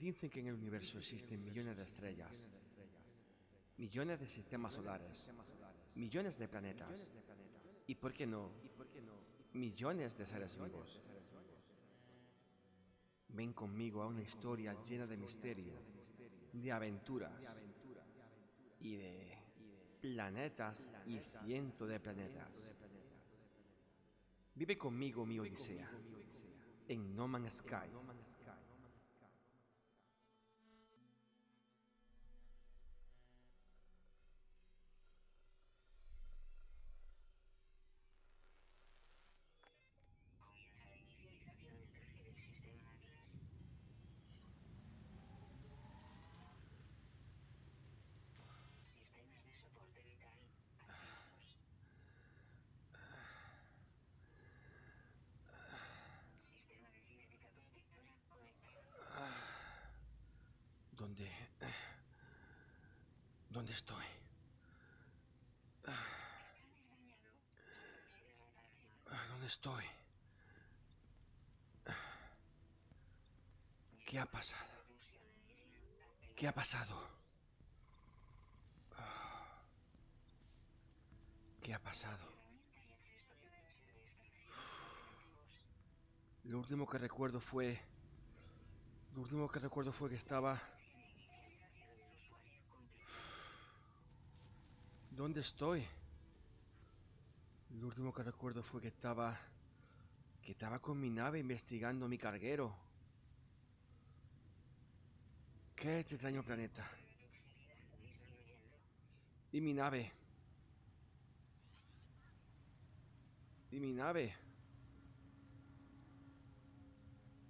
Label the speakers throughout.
Speaker 1: Dicen que en el universo existen millones de estrellas, millones de sistemas solares, millones de planetas y, ¿por qué no?, millones de seres vivos. Ven conmigo a una historia llena de misterio, de aventuras y de planetas y cientos de planetas. Vive conmigo mi odisea en No Man's Sky.
Speaker 2: Comienza la inicialización del traje del sistema Atlas. Sistemas de soporte vital activados. Sistema de cinética protectora conectado.
Speaker 1: ¿Dónde? ¿Dónde estoy? ¿Dónde estoy? ¿Qué ha pasado? ¿Qué ha pasado? ¿Qué ha pasado? Lo último que recuerdo fue... Lo último que recuerdo fue que estaba...
Speaker 2: Tiene inicialización del usuario completa.
Speaker 1: ¿Dónde estoy? Lo último que recuerdo fue que estaba... Que estaba con mi nave investigando mi carguero. ¿Qué este extraño planeta? ¿Y mi nave? ¿Y mi nave?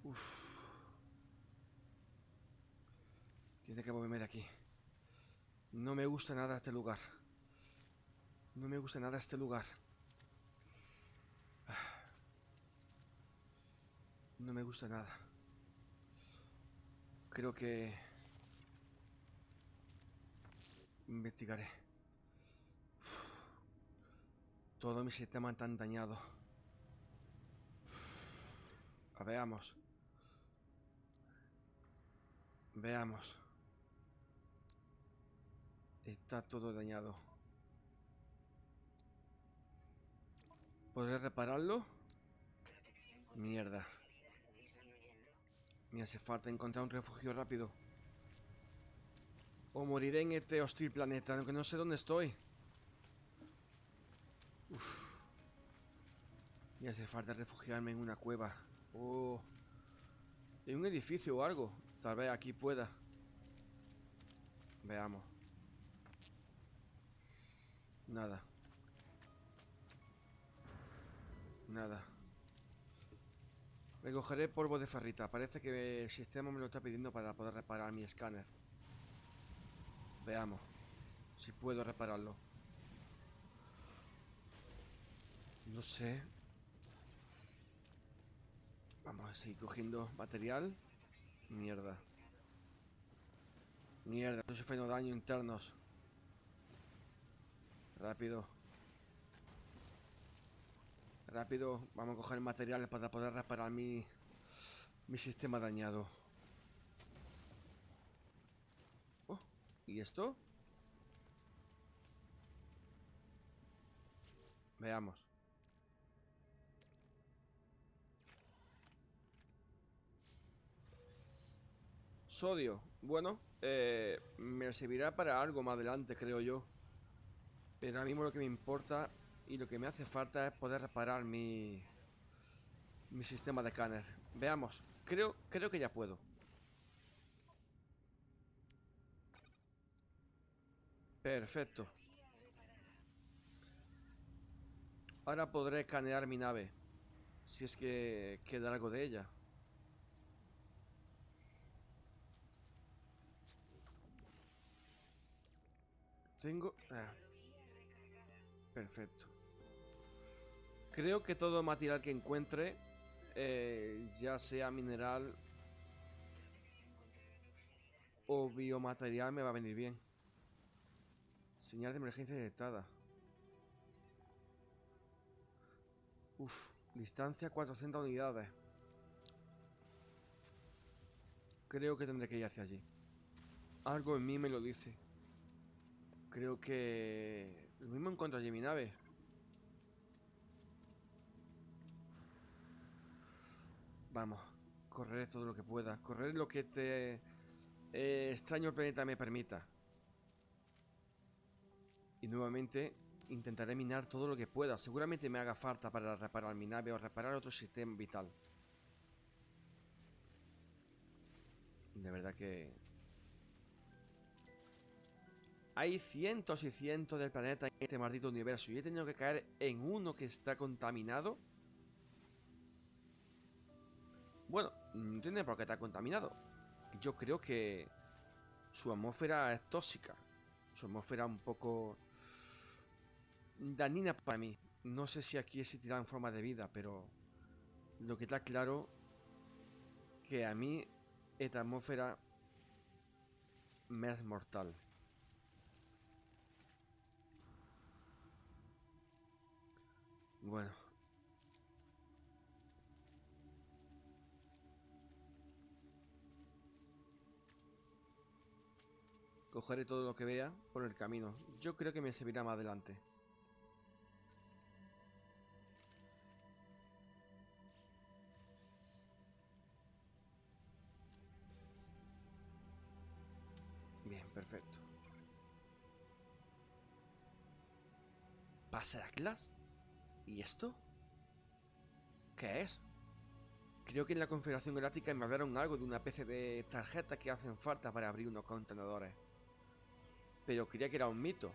Speaker 1: Uf. Tiene que moverme de aquí. No me gusta nada este lugar. No me gusta nada este lugar. No me gusta nada. Creo que... Investigaré. Todo mi sistema tan dañado. Veamos. Veamos. Está todo dañado. ¿Podré repararlo? Mierda. Me hace falta encontrar un refugio rápido. O moriré en este hostil planeta, aunque no sé dónde estoy. Me hace falta refugiarme en una cueva. O en un edificio o algo. Tal vez aquí pueda. Veamos. Nada. Nada. Recogeré polvo de ferrita. Parece que el sistema me lo está pidiendo para poder reparar mi escáner. Veamos si puedo repararlo. No sé. Vamos a seguir cogiendo material. Mierda. Mierda, estoy sufriendo daño internos. Rápido. Rápido, vamos a coger materiales para poder reparar mi, mi sistema dañado. Oh, ¿y esto? Veamos. Sodio. Bueno, eh, me servirá para algo más adelante, creo yo. Pero ahora mismo lo que me importa y lo que me hace falta es poder reparar mi... Mi sistema de escáner. Veamos. Creo, creo que ya puedo. Perfecto. Ahora podré escanear mi nave. Si es que queda algo de ella. Tengo... ah, perfecto. Creo que todo material que encuentre, eh, ya sea mineral o biomaterial, me va a venir bien. Señal de emergencia detectada. Uf, distancia 400 unidades. Creo que tendré que ir hacia allí. Algo en mí me lo dice. Creo que... Lo mismo encuentro allí mi nave. Vamos, correré todo lo que pueda. Correré lo que este extraño planeta me permita. Y nuevamente intentaré minar todo lo que pueda. Seguramente me haga falta para reparar mi nave o reparar otro sistema vital. De verdad que... Hay cientos y cientos del planeta en este maldito universo y he tenido que caer en uno que está contaminado. Bueno, no tiene por qué estar contaminado. Yo creo que su atmósfera es tóxica. Su atmósfera un poco dañina para mí. No sé si aquí existirá en forma de vida, pero lo que está claro que a mí esta atmósfera me es mortal. Bueno. Cogeré todo lo que vea por el camino. Yo creo que me servirá más adelante. Bien, perfecto. ¿Pasa Atlas? ¿Y esto? ¿Qué es? Creo que en la Confederación Galáctica me hablaron algo de una especie de tarjeta que hacen falta para abrir unos contenedores. Pero creía que era un mito.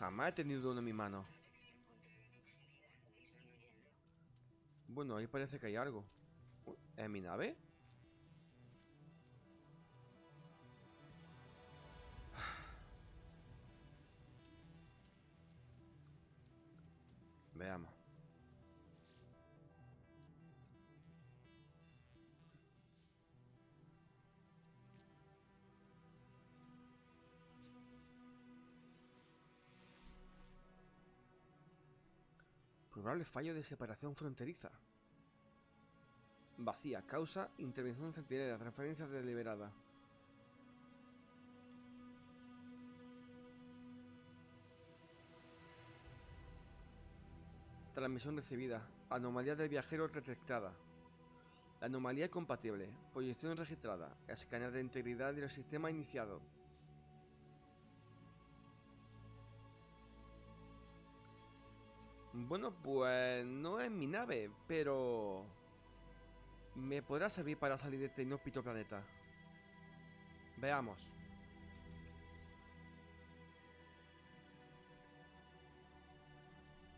Speaker 1: Jamás he tenido uno en mi mano. Bueno, ahí parece que hay algo. ¿Es mi nave? Veamos. Probable fallo de separación fronteriza. Vacía. Causa intervención centinela. Referencia deliberada. Transmisión recibida. Anomalía del viajero detectada. La anomalía compatible. Proyección registrada. Escáner de integridad del sistema iniciado. Bueno, pues no es mi nave, pero... Me podrá servir para salir de este inhóspito planeta. Veamos.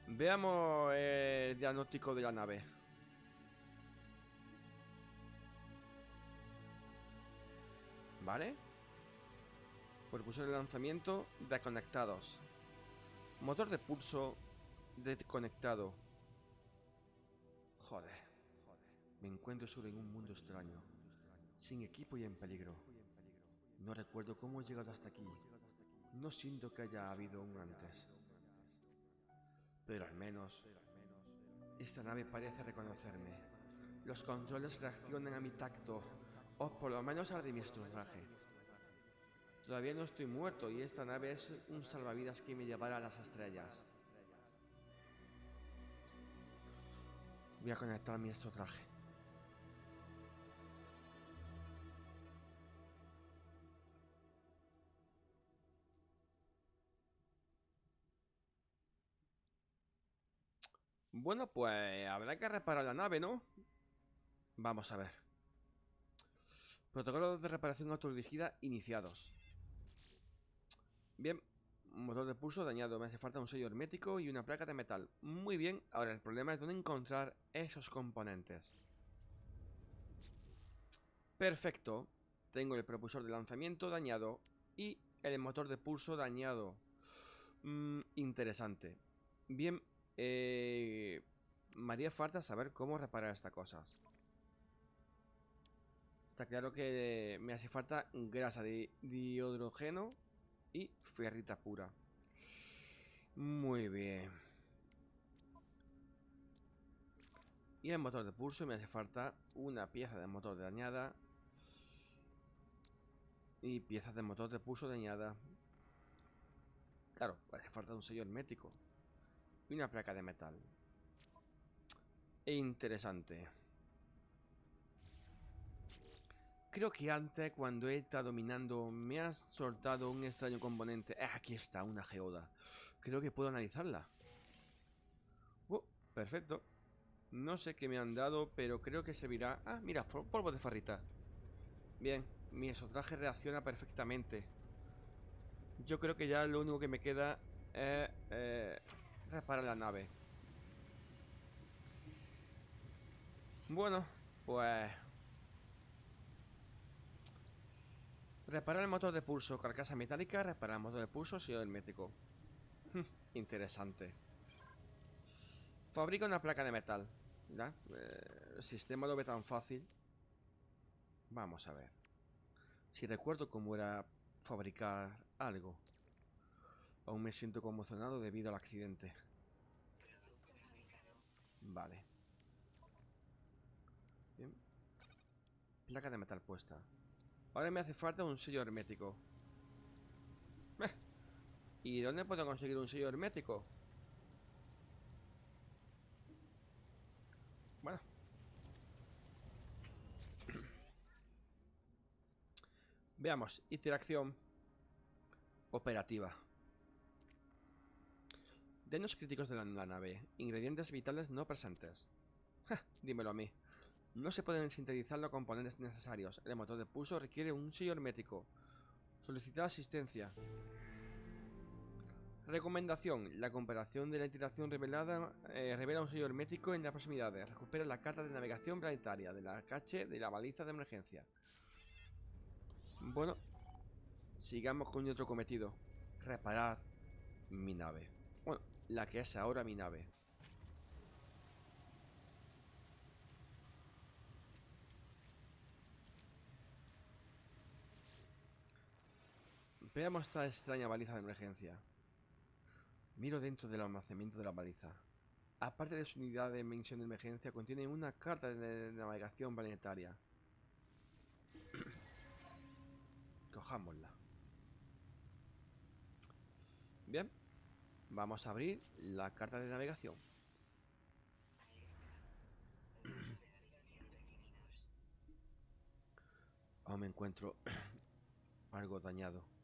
Speaker 1: Veamos el diagnóstico de la nave. ¿Vale? Propulsor de lanzamiento desconectados. Motor de pulso desconectado. Joder. Me encuentro solo en un mundo extraño. Sin equipo y en peligro. No recuerdo cómo he llegado hasta aquí. No siento que haya habido un antes. Pero al menos, esta nave parece reconocerme. Los controles reaccionan a mi tacto, o por lo menos al de mi traje. Todavía no estoy muerto y esta nave es un salvavidas que me llevará a las estrellas. Voy a conectar mi traje. Bueno, pues habrá que reparar la nave, ¿no? Vamos a ver. Protocolos de reparación autodirigida iniciados. Bien, motor de pulso dañado. Me hace falta un sello hermético y una placa de metal. Muy bien, ahora el problema es dónde encontrar esos componentes. Perfecto. Tengo el propulsor de lanzamiento dañado y el motor de pulso dañado. Mm, interesante. Bien, eh, me haría falta saber cómo reparar estas cosas. Está claro que me hace falta grasa de dihidrógeno y ferrita pura. Muy bien. Y el motor de pulso me hace falta una pieza de motor dañada Y piezas de motor de pulso dañada. Claro, hace falta un sello hermético. Y una placa de metal. Interesante. Creo que antes, cuando he estado dominando, me has soltado un extraño componente. Eh, aquí está, una geoda. Creo que puedo analizarla. Uh, perfecto. No sé qué me han dado, pero creo que servirá... Ah, mira, polvo de farrita. Bien, mi exotraje reacciona perfectamente. Yo creo que ya lo único que me queda es eh, reparar la nave. Bueno, pues... Reparar el motor de pulso, carcasa metálica, reparar el motor de pulso, el hermético. Interesante. Fabrica una placa de metal. ¿Ya? Eh, el sistema lo ve tan fácil. Vamos a ver. Si recuerdo cómo era fabricar algo. Aún me siento conmocionado debido al accidente. Vale. Bien. Placa de metal puesta. Ahora me hace falta un sello hermético. Eh. ¿Y dónde puedo conseguir un sello hermético? Bueno. Veamos. Interacción operativa. Daños críticos de la, nave. Ingredientes vitales no presentes. dímelo a mí. No se pueden sintetizar los componentes necesarios. El motor de pulso requiere un sello hermético. Solicitar asistencia. Recomendación. La comparación de la iteración revelada eh, revela un sello hermético en las proximidades. Recupera la carta de navegación planetaria de la cache de la baliza de emergencia. Bueno, sigamos con otro cometido. Reparar mi nave. Bueno, la que es ahora mi nave. Veamos esta extraña baliza de emergencia. Miro dentro del almacenamiento de la baliza. Aparte de su unidad de mención de emergencia, contiene una carta de navegación planetaria. Cojámosla. Bien. Vamos a abrir la carta de navegación. Aún me encuentro algo dañado.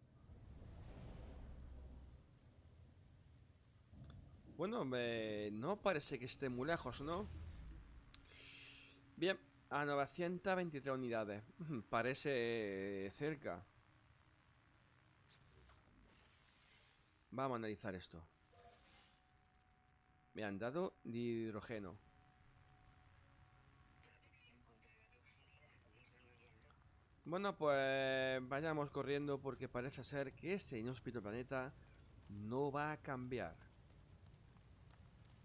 Speaker 1: Bueno, no parece que esté muy lejos, ¿no? Bien, a 923 unidades. Parece cerca. Vamos a analizar esto. Me han dado hidrógeno. Bueno, pues vayamos corriendo porque parece ser que este inhóspito planeta no va a cambiar.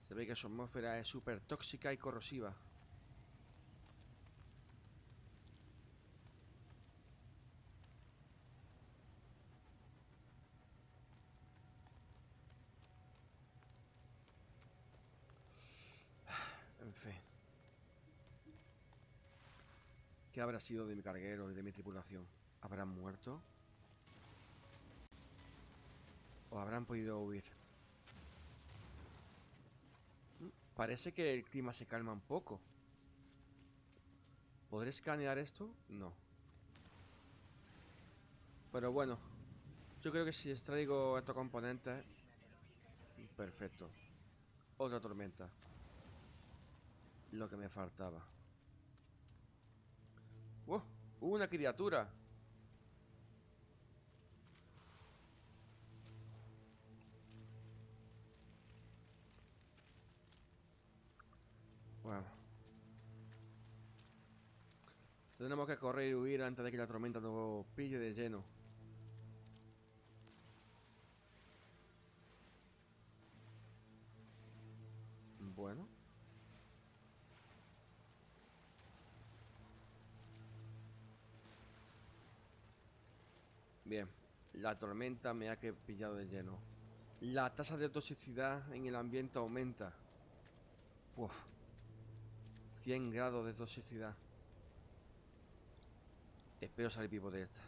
Speaker 1: Se ve que su atmósfera es súper tóxica y corrosiva. En fin. ¿Qué habrá sido de mi carguero y de mi tripulación? ¿Habrán muerto? ¿O habrán podido huir? Parece que el clima se calma un poco. ¿Podré escanear esto? No. Pero bueno. Yo creo que si extraigo estos componentes... Perfecto. Otra tormenta. Lo que me faltaba. ¡Oh! ¡Una criatura! Tenemos que correr y huir antes de que la tormenta nos pille de lleno. Bueno. Bien, la tormenta me ha pillado de lleno. La tasa de toxicidad en el ambiente aumenta. Uf. 100 grados de toxicidad. Espero salir vivo de esta.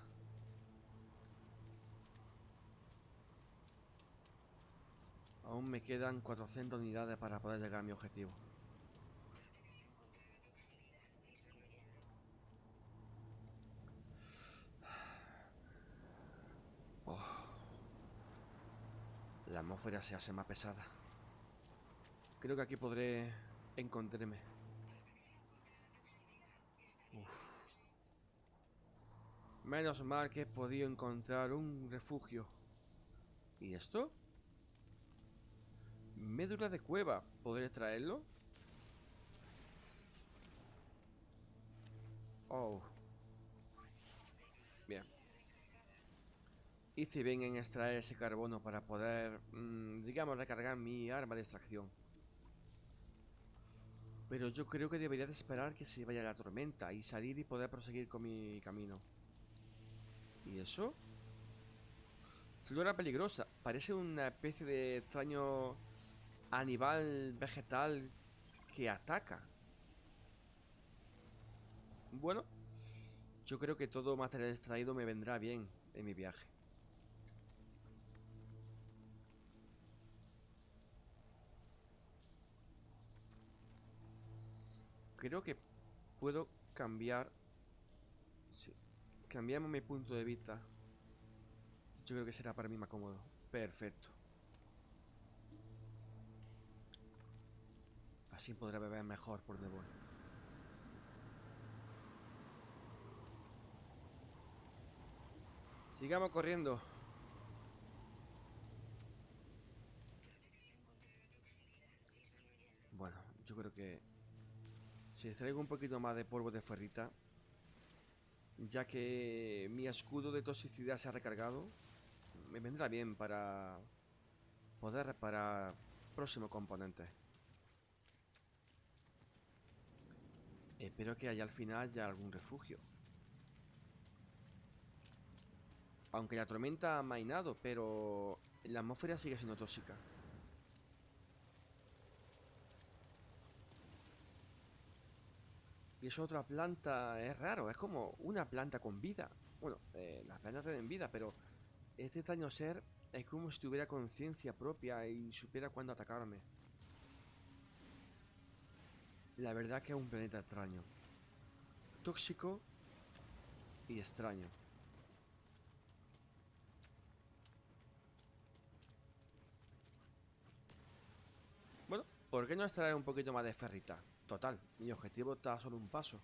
Speaker 1: Aún me quedan 400 unidades para poder llegar a mi objetivo. Oh. La atmósfera se hace más pesada. Creo que aquí podré encontrarme. Menos mal que he podido encontrar un refugio. ¿Y esto? Médula de cueva. ¿Podré traerlo? Oh. Bien. Hice bien en extraer ese carbono para poder, mmm, digamos, recargar mi arma de extracción. Pero yo creo que debería de esperar que se vaya la tormenta y salir y poder proseguir con mi camino. ¿Y eso? Flora peligrosa. Parece una especie de extraño animal vegetal que ataca. Bueno, yo creo que todo material extraído me vendrá bien en mi viaje. Creo que puedo cambiar... Sí. Cambiamos mi punto de vista. Yo creo que será para mí más cómodo. Perfecto. Así podré beber mejor por donde voy. Sigamos corriendo. Bueno, yo creo que si extraigo un poquito más de polvo de ferrita, ya que mi escudo de toxicidad se ha recargado, me vendrá bien para poder reparar próximo componente. Espero que haya al final ya algún refugio. Aunque la tormenta ha mainado, pero la atmósfera sigue siendo tóxica. Y es otra planta, es raro, es como una planta con vida. Bueno, eh, las plantas tienen vida, pero este extraño ser es como si tuviera conciencia propia y supiera cuándo atacarme. La verdad que es un planeta extraño. Tóxico y extraño. Bueno, ¿por qué no extraer un poquito más de ferrita? Total, mi objetivo está solo un paso.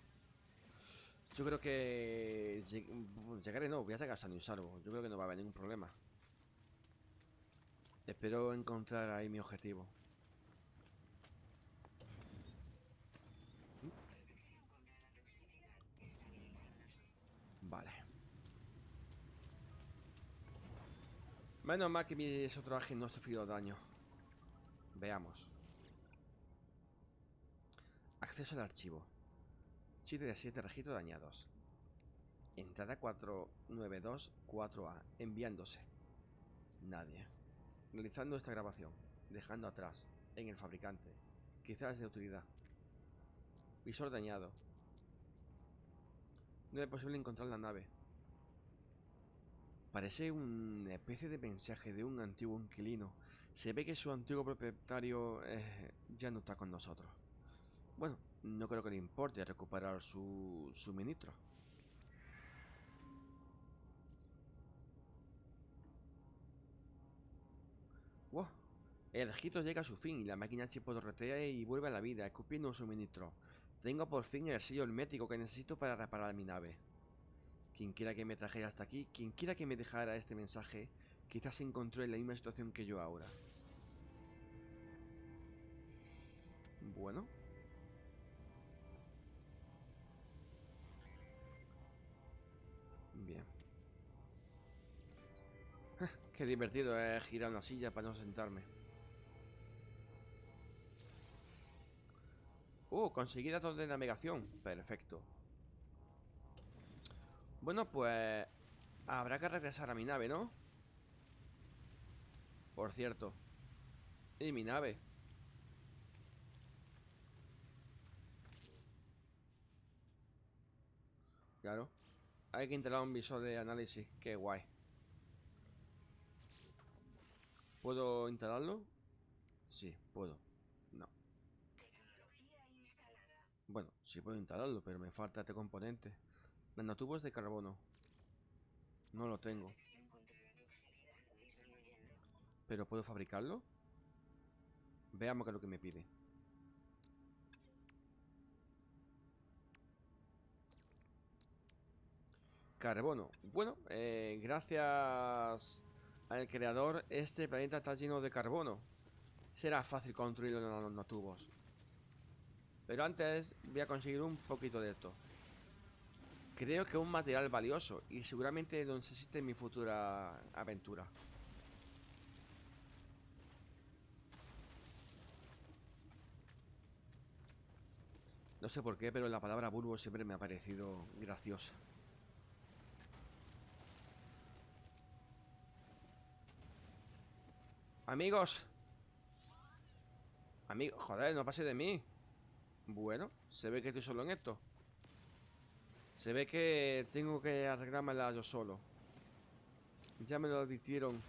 Speaker 1: Yo creo que... Llegaré, no, voy a llegar a y salvo. Yo creo que no va a haber ningún problema. Espero encontrar ahí mi objetivo. Vale. Menos mal que mi otro ágil no ha sufrido daño. Veamos. Acceso al archivo. 7 de 7 registros dañados. Entrada 4924A. Enviándose. Nadie. Realizando esta grabación. Dejando atrás. En el fabricante. Quizás de utilidad. Visor dañado. No es posible encontrar la nave. Parece una especie de mensaje de un antiguo inquilino. Se ve que su antiguo propietario eh, ya no está con nosotros. Bueno, no creo que le importe recuperar su suministro. El registro llega a su fin y la máquina chipotorretea y vuelve a la vida, escupiendo un suministro. Tengo por fin el sello hermético que necesito para reparar mi nave. Quien quiera que me trajera hasta aquí, quien quiera que me dejara este mensaje, quizás se encontró en la misma situación que yo ahora. Bueno, Qué divertido es girar una silla para no sentarme. Uh, conseguí datos de navegación. Perfecto. Bueno, pues... Habrá que regresar a mi nave, ¿no? Por cierto. ¿Y mi nave? Claro. Hay que instalar un visor de análisis. Qué guay. ¿Puedo instalarlo? Sí, puedo. No. Bueno, sí puedo instalarlo, pero me falta este componente. Nanotubos de carbono. No lo tengo. ¿Pero puedo fabricarlo? Veamos qué es lo que me pide. Carbono. Bueno, eh, gracias al creador, este planeta está lleno de carbono. Será fácil construirlo en los nanotubos. Pero antes voy a conseguir un poquito de esto. Creo que es un material valioso y seguramente necesite en mi futura aventura. No sé por qué, pero la palabra bulbo siempre me ha parecido graciosa. Amigos. Amigos, joder, no pase de mí. Bueno, se ve que estoy solo en esto. Se ve que tengo que arreglármela yo solo. Ya me lo advirtieron.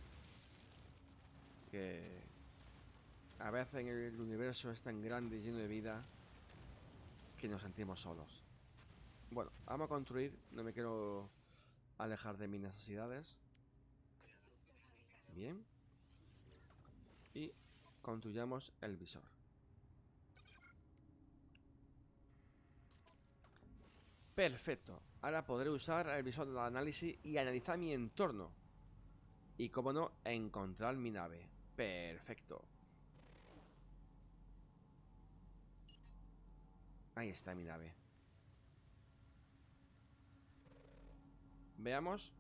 Speaker 1: Que a veces el universo es tan grande y lleno de vida que nos sentimos solos. Bueno, vamos a construir. No me quiero alejar de mis necesidades. Bien. Y construyamos el visor. Perfecto. Ahora podré usar el visor de análisis y analizar mi entorno. Y como no, encontrar mi nave. Perfecto. Ahí está mi nave. Veamos.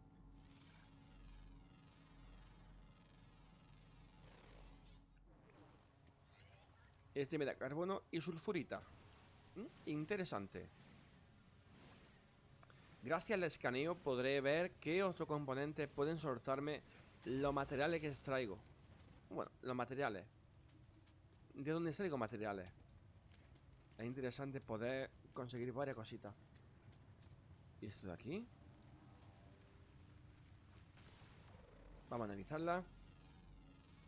Speaker 1: Este me da carbono y sulfurita. ¿Mm? Interesante. Gracias al escaneo podré ver qué otros componentes pueden soltarme los materiales que extraigo. Bueno, los materiales. ¿De dónde extraigo materiales? Es interesante poder conseguir varias cositas. ¿Y esto de aquí? Vamos a analizarla.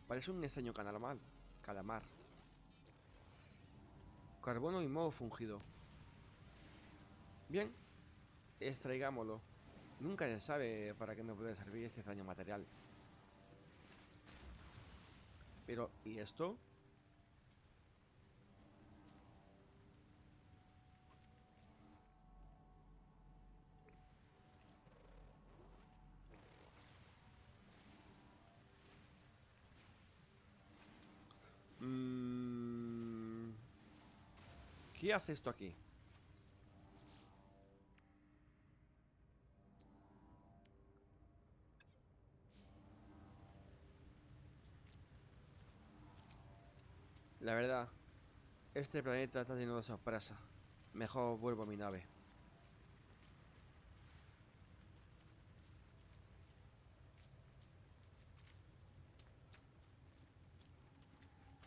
Speaker 1: Parece un extraño calamar. Calamar. Carbono y modo fungido. Bien. Extraigámoslo. Nunca se sabe para qué me puede servir este extraño material. Pero, ¿y esto? ¿Qué hace esto aquí? La verdad, este planeta está lleno de sorpresa. Mejor vuelvo a mi nave.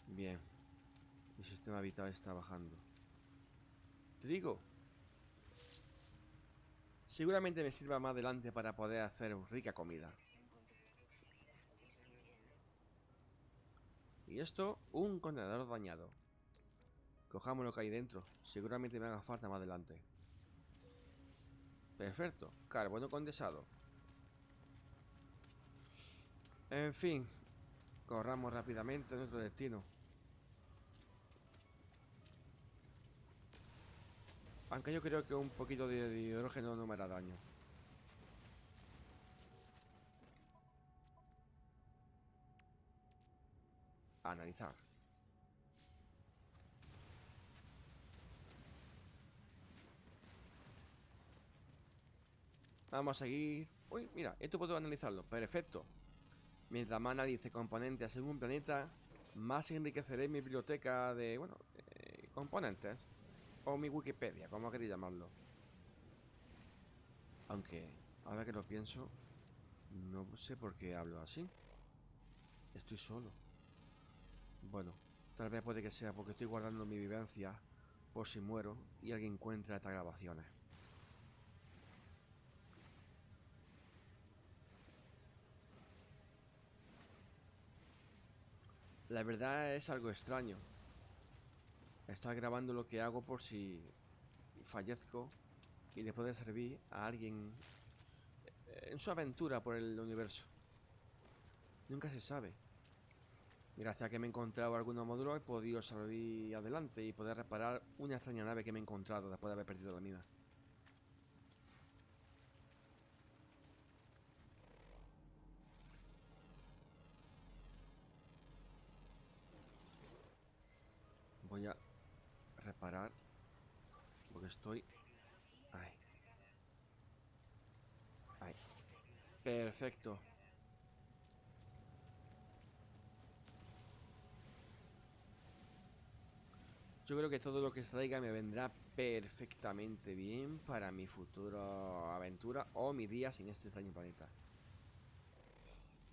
Speaker 1: Bien. Mi sistema vital está bajando. Trigo. Seguramente me sirva más adelante para poder hacer rica comida. Y esto, un contenedor dañado. Cojamos lo que hay dentro. Seguramente me haga falta más adelante. Perfecto. Carbono condensado. En fin. Corramos rápidamente a nuestro destino. Aunque yo creo que un poquito de hidrógeno no me hará daño. Analizar. Vamos a seguir. Uy, mira, esto puedo analizarlo. Perfecto. Mientras más analice componentes según planeta, más enriqueceré mi biblioteca de, bueno, eh, componentes. O mi Wikipedia, como queréis llamarlo. Aunque, ahora que lo pienso, no sé por qué hablo así. Estoy solo. Bueno, tal vez puede que sea porque estoy guardando mi vivencia por si muero y alguien encuentra estas grabaciones. La verdad es algo extraño. Estar grabando lo que hago por si fallezco y le puede servir a alguien en su aventura por el universo. Nunca se sabe. Gracias a que me he encontrado algunos módulos he podido salir adelante y poder reparar una extraña nave que me he encontrado después de haber perdido la mina. Voy a reparar porque estoy... Ahí. Perfecto. Yo creo que todo lo que traiga me vendrá perfectamente bien para mi futura aventura o mi día sin este extraño planeta.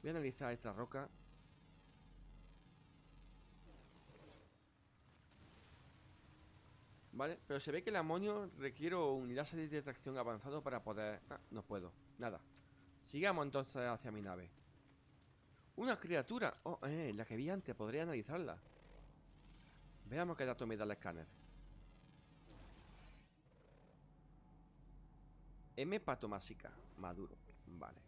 Speaker 1: Voy a analizar esta roca. Vale, pero se ve que el amonio requiere un láser de tracción avanzado para poder... Ah, no puedo, nada. Sigamos entonces hacia mi nave. Una criatura. Oh, eh, la que vi antes, podría analizarla. Veamos qué dato me da el escáner. M patomásica, maduro. Vale.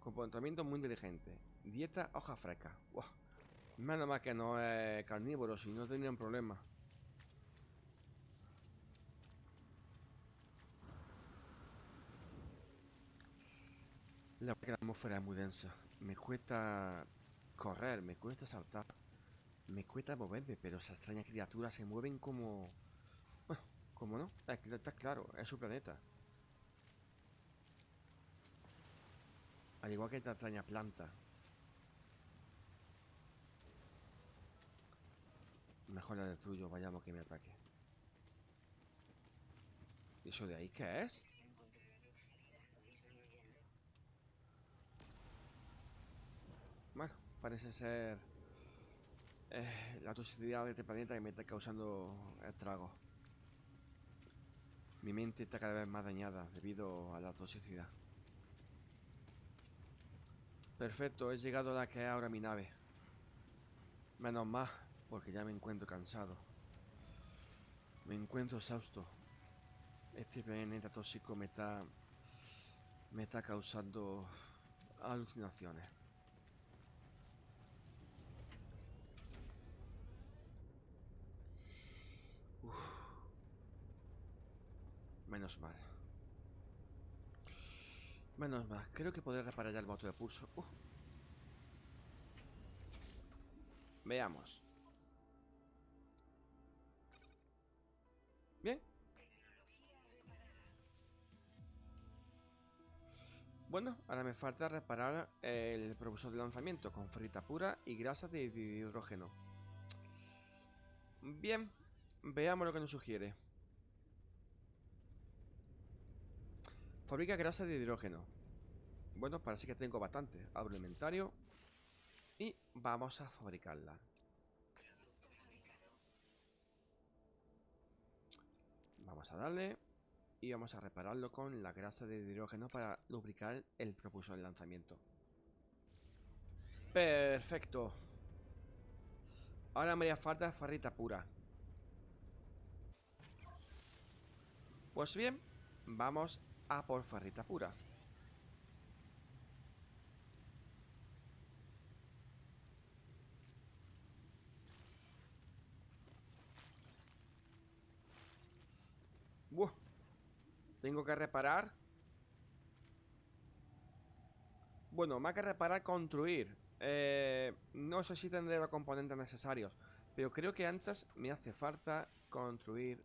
Speaker 1: Comportamiento muy inteligente. Dieta hoja fresca. Menos mal que no es carnívoro, si no tendrían problema. La, atmósfera es muy densa. Me cuesta correr, me cuesta saltar. Me cuesta moverme, pero esas extrañas criaturas se mueven como... Bueno, como no, está claro, es su planeta. Al igual que esta extraña planta. Mejor la destruyo, vayamos que me ataque. ¿Y eso de ahí qué es? Bueno, parece ser eh, la toxicidad de este planeta que me está causando estragos. Mi mente está cada vez más dañada debido a la toxicidad. Perfecto, he llegado a la que es ahora mi nave. Menos más, porque ya me encuentro cansado. Me encuentro exhausto. Este planeta tóxico me está... Me está causando alucinaciones. Menos mal. Menos mal. Creo que podré reparar ya el motor de pulso. Uh. Veamos. Bien. Bueno, ahora me falta reparar el propulsor de lanzamiento con frita pura y grasa de hidrógeno. Bien, veamos lo que nos sugiere. Fabrica grasa de hidrógeno. Bueno, parece que tengo bastante. Abro el inventario. Y vamos a fabricarla. Vamos a darle. Y vamos a repararlo con la grasa de hidrógeno para lubricar el propulsor de lanzamiento. Perfecto. Ahora me haría falta farrita pura. Pues bien, vamos a por farrita pura. Tengo que reparar. Bueno, más que reparar, construir. Eh, no sé si tendré los componentes necesarios. Pero creo que antes me hace falta construir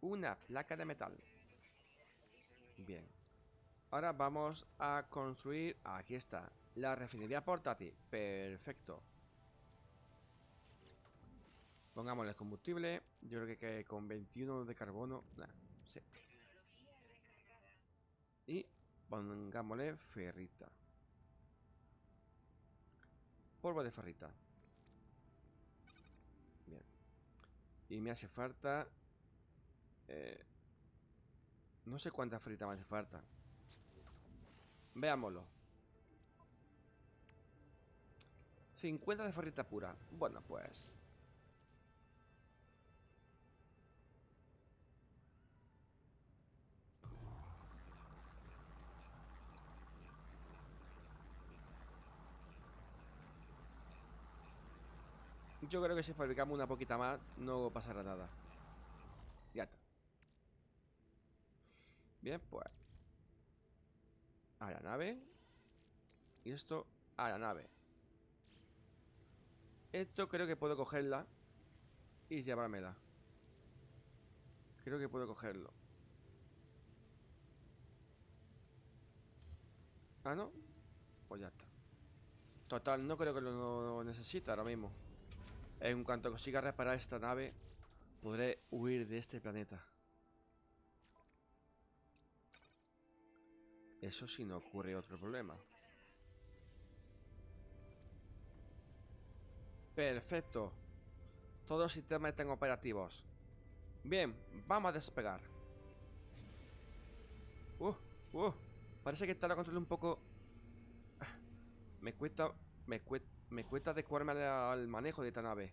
Speaker 1: una placa de metal. Bien. Ahora vamos a construir... Aquí está. La refinería portátil. Perfecto. Pongámosle combustible. Yo creo que, con 21 de carbono... sí. Y pongámosle ferrita. Polvo de ferrita. Bien. Y me hace falta... Eh, no sé cuántas fritas me hace falta. Veámoslo. 50 de ferrita pura. Bueno, pues... Yo creo que si fabricamos una poquita más no pasará nada. Ya está. Bien, pues. A la nave. Y esto a la nave. Esto creo que puedo cogerla y llevármela. Creo que puedo cogerlo. Ah, ¿no? Pues ya está. Total, no creo que lo necesite ahora mismo. En cuanto consiga reparar esta nave, podré huir de este planeta. Eso si no ocurre otro problema. Perfecto. Todos los sistemas están operativos. Bien, vamos a despegar. Uh, uh. Parece que está la control un poco... Me cuesta... Me cuesta... Me cuesta adecuarme al manejo de esta nave.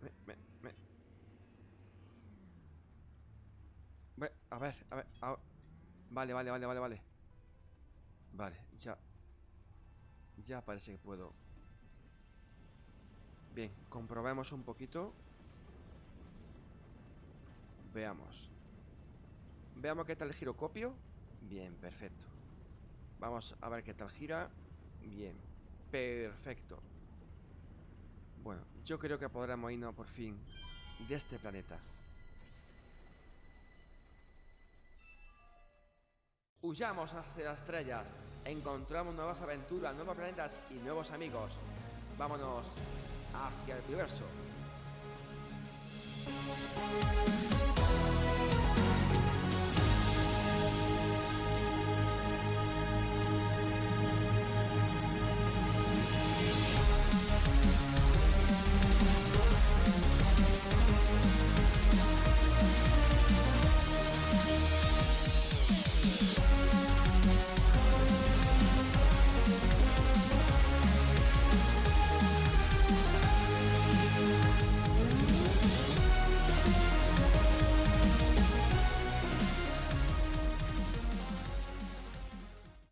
Speaker 1: Me, me, A ver, a ver, Vale, vale, vale, vale, vale. Vale, ya. Ya parece que puedo. Bien, comprobemos un poquito. Veamos. Veamos qué tal el girocopio. Bien, perfecto. Vamos a ver qué tal gira. Bien. Perfecto. Bueno, yo creo que podremos irnos por fin de este planeta. Huyamos hacia las estrellas, encontramos nuevas aventuras, nuevos planetas y nuevos amigos. Vámonos hacia el universo.